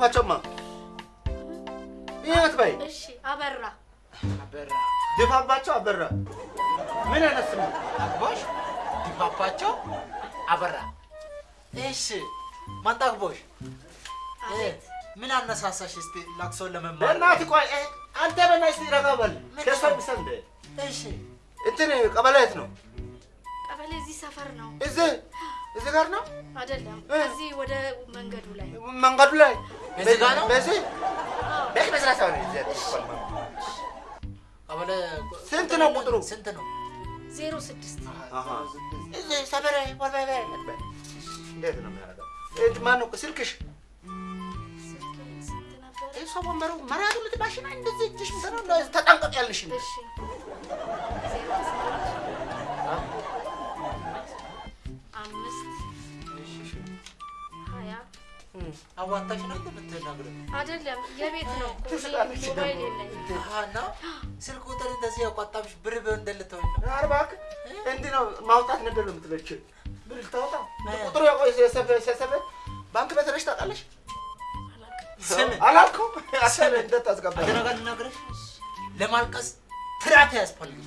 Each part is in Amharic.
እሺ ድፋፋቸውማ ይሄት በይ እሺ አበራ። አበራ። ድፋባቸው አበራ። ምን አይነት ስም ነው? አግቦሽ ድፋባቸው አበራ። እሺ ማጣግቦሽ አቤት። ምን አነሳሳሽ እስቲ ላቅሶ ለመማር? በእናትህ ቆይ አንተ በእናትህ እስኪ ረጋ በል። እሺ። እንትን ቀበሌ የት ነው? ቀበሌ እዚህ ሰፈር ነው። እዚህ እዚህ ጋር ነው? አይደለም። እዚህ ወደ መንገዱ ላይ። መንገዱ ላይ? በዚህ ጋር ነው? በዚህ? መስራት ሳይሆን እዚህ ቀበሌ ስንት ነው ቁጥሩ? ስንት ነው? ዜሮ ስድስት። እዚህ ሰፈር ወልበይ በይ እንዴት ነው የሚያደርገው? ማነው? ስልክሽ? እሷ ወንበሩ መራቱ ልትባሽና እንደዚህ እጅሽ ምሰራ ተጠንቀቅ ያልሽ አዋጣሽ ነው እንደምትናገረው አይደለም የቤት ነው ሞባይል የለኝም። እና ስልክ ቁጥር እንደዚህ ያቋጣምሽ ብር ብር እንደልተው እባክህ እንዲህ ነው ማውጣት ነበር ነው የምትለችው። ብር ልታወጣ? እ። ቁጥሩ የሰፈ ባንክ ነሽ ታውቃለሽ? አላልኩም። ነገር ለማልቀስ ፍርሃት ያስፈልግ።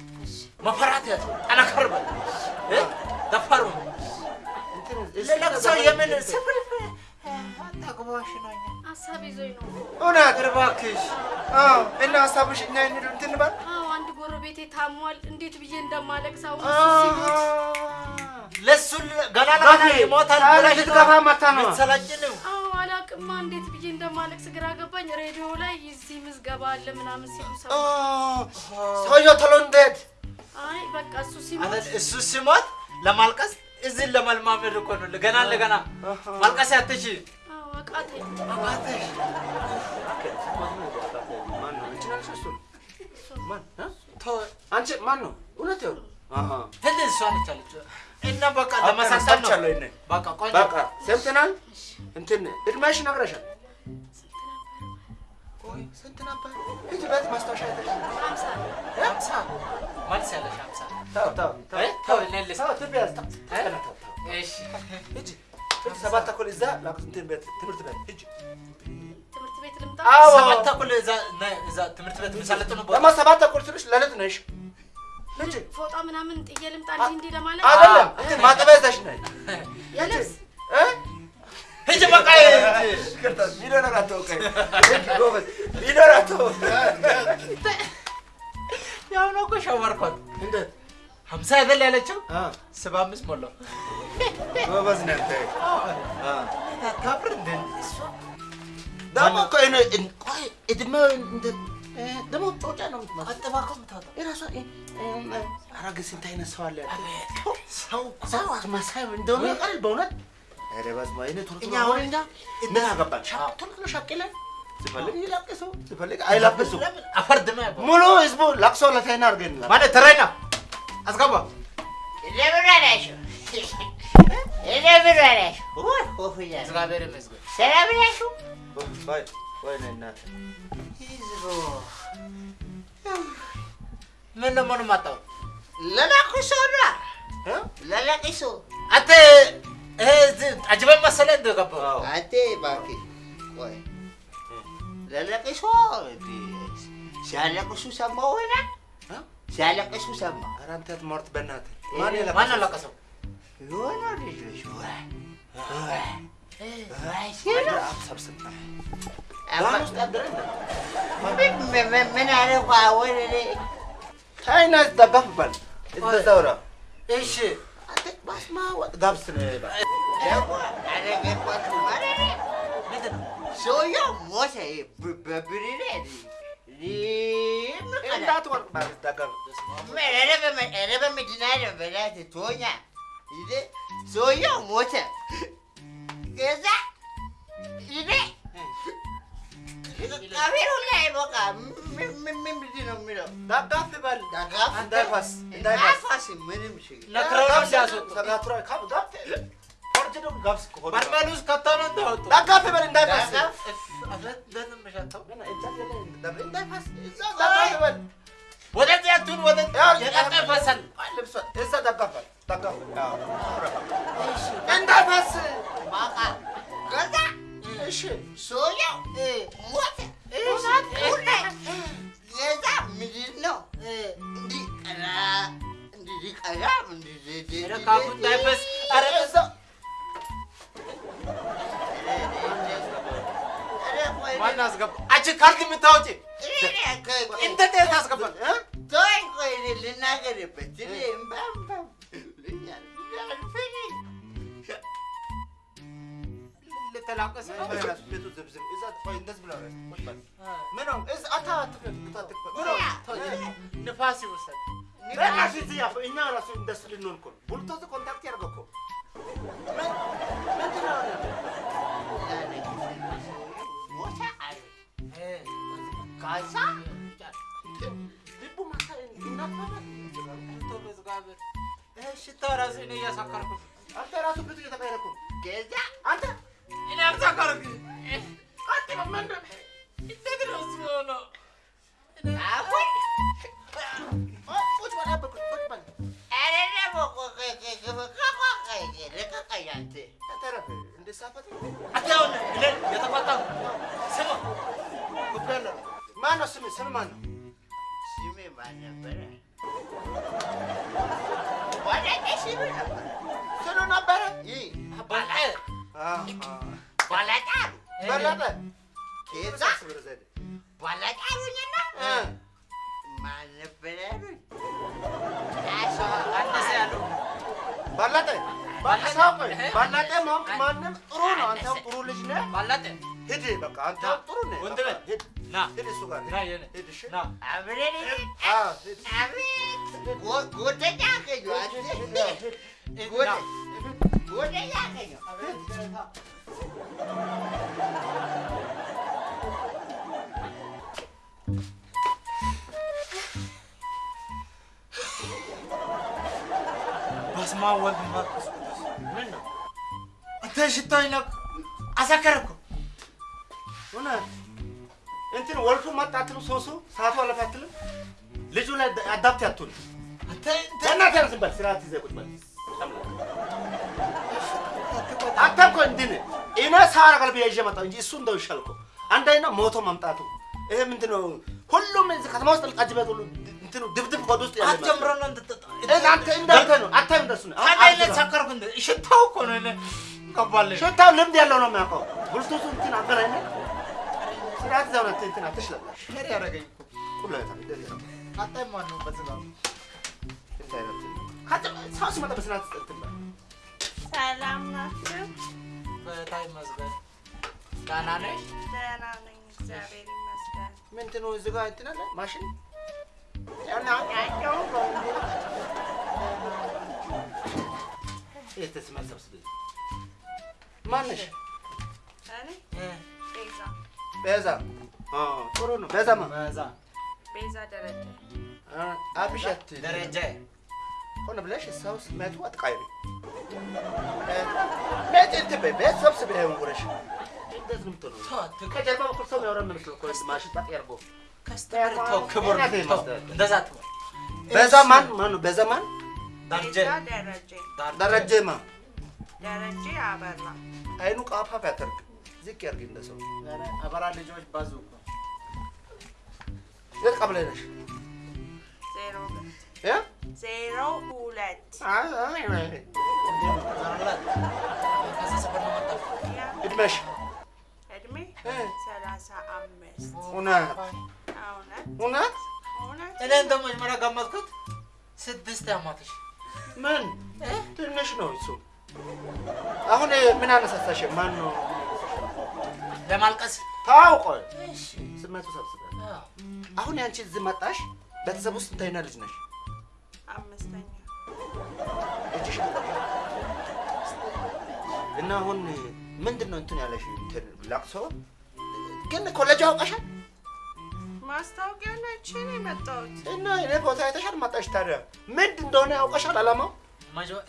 መፈራት ያስ ጠነከር በል እ? ደፋር ሁን። ለለቅሶ የምን ስፍር አታግባሽ ነው ሀሳብ ይዞኝ ነው እውነት እባክሽ አዎ እና ሀሳብሽ እኛ እንሂድ እንትን እንበል አዎ አንድ ጎረቤቴ ታሟል እንዴት ብዬ እንደማለቅስ አሁን ለሱ ገና ለገና ይሞታል ብለሽ ልትገፋ መታ ነው። ልትሰለጭን አዎ እንዴት ብዬ እንደማለቅስ ግራ ገባኝ ሬዲዮ ላይ እዚህ ምዝገባ አለ ምናምን ሲሉ ኦ፣ ሰው ሰውየው ቶሎ እንዴት አይ በቃ እሱ ሲሞት እሱ ሲሞት ለማልቀስ እዚህ ለመልማመድ እኮ ነው ገና ለገና ማልቀስ ያትች አንቺ? ማን ነው? እውነት ይኸው ትንሽ እሷ ነች አለች እና በቃ ሰምተናል። እንትን እድሜሽ ነግረሻል። ስንት ነበር? ማስታወሻ ሰባት ተኩል እዛ ትምህርት ቤት ሂጂ። ትምህርት ቤት ልምጣ? አዎ። ሰባት ተኩል እዛ ትምህርት ቤት የሚሰለጥኑ ቦታ ደግሞ ሰባት ተኩል ስልሽ ለሊት ነሽ ሂጂ። ፎጣ ምናምን ጥዬ ልምጣ እንዲህ እንዲህ ለማለት? አይደለም። እንትን ማጠቢያ ይዘሽ ነይ። የልብስ? እ? ሂጂ በቃ ሂጂ። ይቅርታ ሚሊዮነር አትወቀኝ። ሂጂ ጎበዝ። ሚሊዮነር አትወቀኝ። ያው ነው እኮ ሸወርኳት እንዴት ሀምሳ አይደል ያለችው? ሰባ አምስት ሞላው ጎበዝ ነህ አንተ አ ታፍር እንደ ደግሞ እኮ እኔ እን- ቆይ እድሜው እንደ እ፣ ደግሞ ጮጫ ነው የምትመስለው አጠባቆ ምታወጣ የራሷ እ፣ እ፣ ኧረ ግን ስንት አይነት ሰው አለ አቤት ሰው እኮ ሰው አስመሳይ እንደሆነ ያውቃል በእውነት ኧረ በስመ አብ እኔ ቶሎ ቶሎ እኛ አሁን አሁን እኛ ምን አገባን ሻ- ቶሎ ቶሎ ሻቅለን ሲፈልግ ይላቅሱ ሲፈልግ አይላቅሱ ለምን አፈርድማ ያባ ሙሉ ህዝቡ ላቅሶ ለታይና አድርገን ማለት ተረኛ አስገባ እንደምን አላችሁ? እንደምን ኮፍያ ነው። እግዚአብሔር ይመስገን ሰላም ናችሁ? ነይ እናትህ ይዝሮ ምን ለመሆኑ ማጣው ለለቅሶ ነው። እ? ለለቅሶ አንተ ይሄ አጅበን መሰለህ እንደገባው አንተ እባክህ ቆይ እንደ ሲያለቅሱ ሰማሁ ሆነ? ሲያለቅሱ ሰማሁ ኧረ አንተ ትሞርት በእናትህ ማን ማን ማን የለቀሰው? አለቀሰው የሆነ ልጆች ወይ ወይ ወይ አይ፣ ሲሉ ሰብስብ አባ- ባን ውስጥ አደረ እንደ ምን ምን- ምን አደረኩ አሁን እኔ ታይና ደጋፍ ባል እዛውራ እሺ አንተ ይሄ ሰውየው ሞተ። ከዛ ይሄ ምን- ምንድን ነው የሚለው ዳጋፍ እንዳይፋስ እንዳይፋስ ምንም ችግር ነክረው ተጋትሮ ካብ ጋብስ እንዳወጡ ዳጋፍ በል ወደዚህ አቱን ወደ ይፈሳል ልብሷ እዛ ዳጋፍ በል ዳጋፍ በል አዎ እንዳይፈስ በቃ ከዛ እሺ ሰውየው ሞተ። ከዛ ምንድን ነው እንዲህ ቀራ እንዲህ ቀራ እንዲህ ኧረ ካፉ እንዳይፈስ ኧረ እዛ ማን አስገባ አንቺ ካልክ የምታወጪ እንደ ጤት ታስገባል እ? ተወኝ ቆይ እኔ ልናገርበት እኔ እምባ እምባ ብሎኛል። አልፈልግም። ልተላቀስ ነው ቤቱ ዝብዝብ እዛ ቆይ እንደዚህ ብለው ነው ቁጭ በል ምን ነው እዛ አታ አትክፈት አትክፈት ምን ነው ንፋስ ይወሰድ በእናትህ እዚህ ያፍ እኛ ራሱ እንደሱ ልንሆን እኮ ነው ብሉቱዝ ኮንታክት ያደርገው እኮ ሽታ እኔ እያሳከርኩ። አንተ ራሱ ብዙ እየተቀየረ እኮ ነው። ከዛ አንተ ባለጣሩ በለጠ ከዛ ባለጣሩኝና ማን ነበረ ያሉኝ? አሶ አነሰ ያለው ባለጠ ባለሰው ባለጠ ማወቅ ማንም ጥሩ ነው አንተም ጥሩ ልጅ ነህ ባላጠ ሂድ በቃ አንተም ጥሩ ነህ ወንድሜ፣ ሂድ ና ሂድ እሱ ጋር ና የኔ ሂድ እሺ ና አብረን እንሂድ። አዎ ሂድ አቤት ጎ- ጎደኛ አገኘሁ አንተ። ና ጎደ- ጎደኛ አገኘሁ። ምን ነው አንተ ሽታው ይነቅ አሳከረኩ እውነት እንትን ወልቱ መጣትም ሶሱ ሰዓቱ አለፈ አትልም ልጁ ላይ አዳፕት ያቱን ያው ዝም በል ስርዓት ይዘህ ቁጭ በል እንዲህ ነህ እኔ ሳር ቀልብ ይዤ መጣሁ እንጂ እሱ እንደው ይሻል እኮ ሞቶ መምጣቱ ይሄ ምንድን ነው ሁሉም ከተማ ውስጥ ቤት ሁሉ እንትኑ ድብድብ ሆድ ውስጥ ያለ ይመስላል። እናንተ እንዳንተ ነው። አታይም እንደሱ ነው። ታዲያ እኔ ሰከርኩ እንደ ሽታው እኮ ነው እኔ ገባልኝ ሽታው ልምድ ያለው ነው የሚያውቀው። ብልቱቱ እንትን አገናኝ ስርዓት ይዘው ነው እንትን አትሽለላሽ ሄር ያደረገኝ እኮ። ቁላታ እንደዚህ ነው አጣይ ማን ነው። በስጋ እንትን አይነት ካተ ሰው ሲመጣ በስርዓት እንትን በል ሰላም ናችሁ? በታይ መዝገብ ዳና ነሽ ደህና ነኝ፣ እግዚአብሔር ይመስገን። ምንድን ነው እዚህ ጋር እንትን አለ? ማሽን ማነሽ እኔ ቤዛ ጥሩ ነው ቤዛማ ቤዛ ደረጀ። አብሸት ደረጀ ሆነ ብለሽ ሰው ስመቱ አትቃይሪ ቤት እንትን በይ ቤት ሰብስብ ይሄን ጉረሽ እንደዚህ ነው የምትሆነው ከጀርባ በኩል ሰው የሚያወራ የሚመስለው እኮ ማሽን ጣጥ ያርጎ ከስተመር ተው ክብር ተው እንደዛ ትበል ቤዛ ማን ማን ነው? ቤዛ ማን? ደረጀ። ደረጀ ማ? ደረጀ አበራ። አይኑ ቃፋፍ ያደርግ ዝቅ ያርግ እንደ ሰው። አበራ ልጆች ባዙ እኮ። የት ቀብለ ነሽ? ዜሮ ሁለት። ዜሮ ሁለት። እድሜሽ? እድሜ እ? ሰላሳ አምስት እውነት? እኔ እንደሞ መጀመሪያ ገመትኩት ስድስት ዓመትሽ ምን? ትንሽ ነው እሱ። አሁን ምን አነሳሳሽ? ማን ነው ለማልቀስ። ታውቆ። እሺ። ስመቱ ሰብስበ። አሁን ያንቺ እዚህ መጣሽ? ቤተሰብ ውስጥ ስንተኛ ልጅ ነሽ? አምስተኛ። እና አሁን ምንድን ነው እንትን ያለሽ? እንትን ለቅሶ? ግን ኮሌጅ አውቀሻል ማስታወቂያ ላይ ችን የመጣሁት እና እኔ ቦታ አይተሻል መጣሽ ታዲያ ምንድን እንደሆነ ያውቀሻል አላማው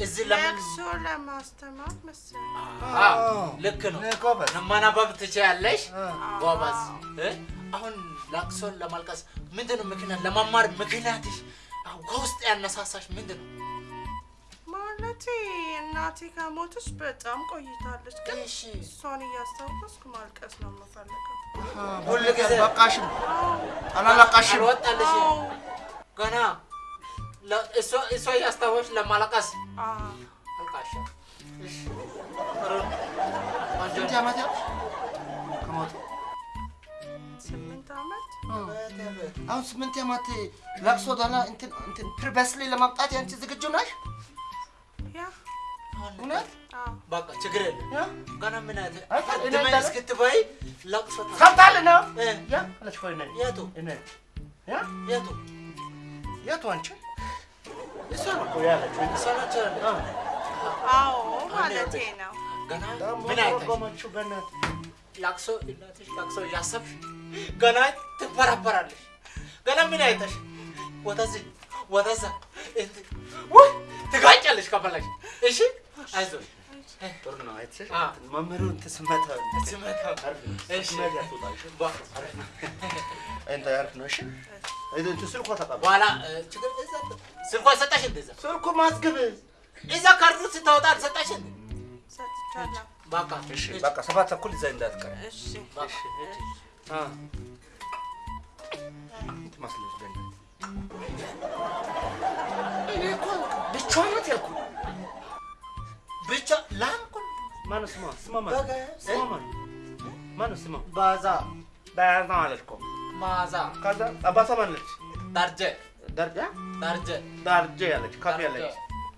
እዚህ ለቅሶ ለማስተማር መሰለኝ። አዎ፣ ልክ ነው። ማናበብ ትችያለሽ ጎበዝ። እ? አሁን ለቅሶን ለማልቀስ ምንድን ነው ምክንያት? ለመማር ምክንያትሽ አዎ፣ ከውስጥ ያነሳሳሽ ምንድን ነው? ማለቴ እናቴ ከሞተች በጣም ቆይታለች፣ ግን እሷን እያስታወስኩ ማልቀስ ነው የምፈልገው። ሁል ጊዜ በቃሽም አላለቃሽም። ገና እሷ እያስታወስሽ ለማለቀስ ስንት ዓመት ያልሽ ከሞቱ? ስምንት ዓመት አሁን ስምንት ዓመት ለቅሶ ዳላ እንትን እንትን ፕሪቨስሊ ለማምጣት ያንቺ ዝግጁ ነሽ? ያ እውነት? በቃ ችግር የለም።? ገና ምን ድመ እንዳለ- እስክትበይ ለቅሶ ሰምታል ነው? እ፣ ያ አለች እኮ እኔ የቱ እኔ ያ የቱ የቱ አንቺ? እሷ ነው እኮ ያለችው። እሷ ነች አይደል? አ፣ አዎ ማለቴ ነው። ገና ደግሞ ምን አይተሽ ለቅሶ እናትሽ ለቅሶ እያሰብሽ ገና ትፈራፈራለሽ። ገና ምን አይተሽ ወደዚህ ወደዛ እንትን ውይ ትጋጫለሽ ከፈለግሽ። እሺ አይዞሽ ጥሩ ነው አይተሽ? መምህሩ እንትን ስመታ ስመታ ነው። እሺ እሺ? እንትን አሪፍ ነው። እሺ? እንትን ስልኳ ተቀበል። በኋላ እ፣ ችግር እዛ ስልኳ ሰጣሽ እንደዛ ስልኩ ማስገብ እዛ ካርዱ ስታወጣ አልሰጣሽ እንደ ሰጥቻለሁ። በቃ እሺ፣ በቃ ሰባት ተኩል እዛ እንዳትቀር። እሺ በቃ አ። ትመስለሽ በእናትህ። እኔ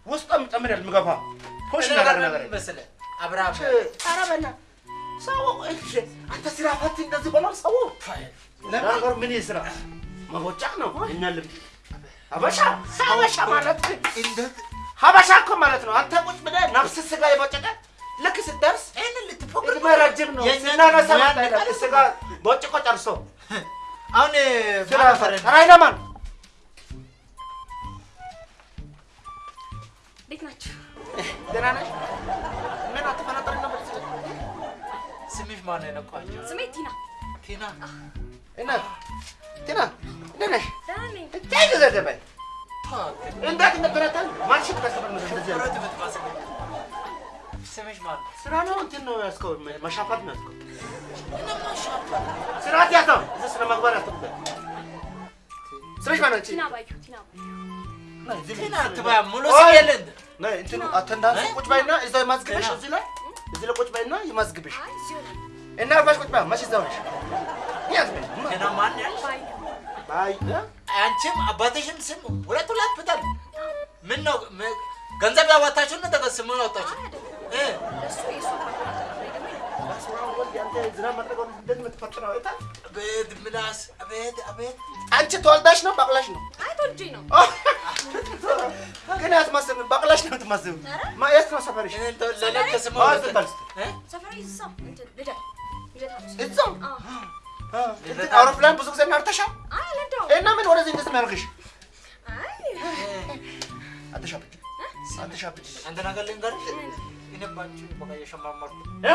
ውስጧም ጨምር ፖሽ እኔ ነገር ነገር መሰለህ አብርሃም ኧረ በእናትህ ሰው አንተ ስራ ፈት እንደዚህ በላል ሰው ለነገሩ ምን ይስራ መቦጫቅ ነው እኛ ሀበሻ ሀበሻ ማለት ሀበሻ እኮ ማለት ነው። አንተ ቁጭ ብለህ ነፍስ ስጋ የቦጨቀ ልክ ስትደርስ እድሜ ረጅም ነው ስናነሳ ስጋ ቦጭቆ ጨርሶ አሁን ስራ ማን ፈረ ፈረን ራይነማን እንዴት ናችሁ? ደህና ነሽ? ምን አትፈናጠሪ ነበር? ስምሽ ማን ነው ቲና። ቲና እና ነሽ? ደህና ነኝ። እታይ ጊዜ ደበይ ታክ እንዴት እንደተረታል ማርሽ ተከሰተ ነው እንደዚህ ያለ ፍረት ብትመስል ስምሽ ማን ነው? ስራ ነው እንትን ነው ያዝከው? መሻፋት ነው ሻፓ ስርዓት ያዘው እዚህ ስነ ምግባር ያስተምራል ስራሽ ማን አንቺ ቲና ባዩ፣ ቲና ባዩ። ቲና ላይ አትበያ ሙሉ! ስም የለ እንደ ነይ እንትኑ አተንዳንስ? ቁጭ በይና እዛው ይማዝግብሽ እዚህ ላይ? እዚህ ላይ ቁጭ በይና ይማዝግብሽ እና አርፋሽ ቁጭ በይ መች እዛው ነሽ ያዝብሽ ቲና ማን ያልሽ? አንቺም አባትሽም ስም ሁለት ሁለት ብታል ምን ነው ገንዘብ ያዋጣችሁ ነው ተቀ ስሙ ያወጣችሁ አይ አይደለም። እ እሱ የእሱ አባት ነው። እኔ ደግሞ የኔ። በስመ አብ ወልድ አንተ ዝናብ መጥረግ ወደ እንደዚህ የምትፈጥረው አይታል አቤት ምላስ አቤት አቤት አንቺ ተወልዳሽ ነው ባቅላሽ ነው አይ ተወልጄ ነው። ግን አትመስም ባቅላሽ ነው የምትመስም ማ የት ነው ሰፈርሽ እዛው አውሮፕላን ብዙ ጊዜ እናርተሻል እና ምን ወደዚህ እንደዚህ የሚያደርግሽ? አይ አትሻብጭ አትሻብጭ አንተ ነገር ልንገርሽ እኔ ባንቺ በቃ እየሸማመርኩ እ?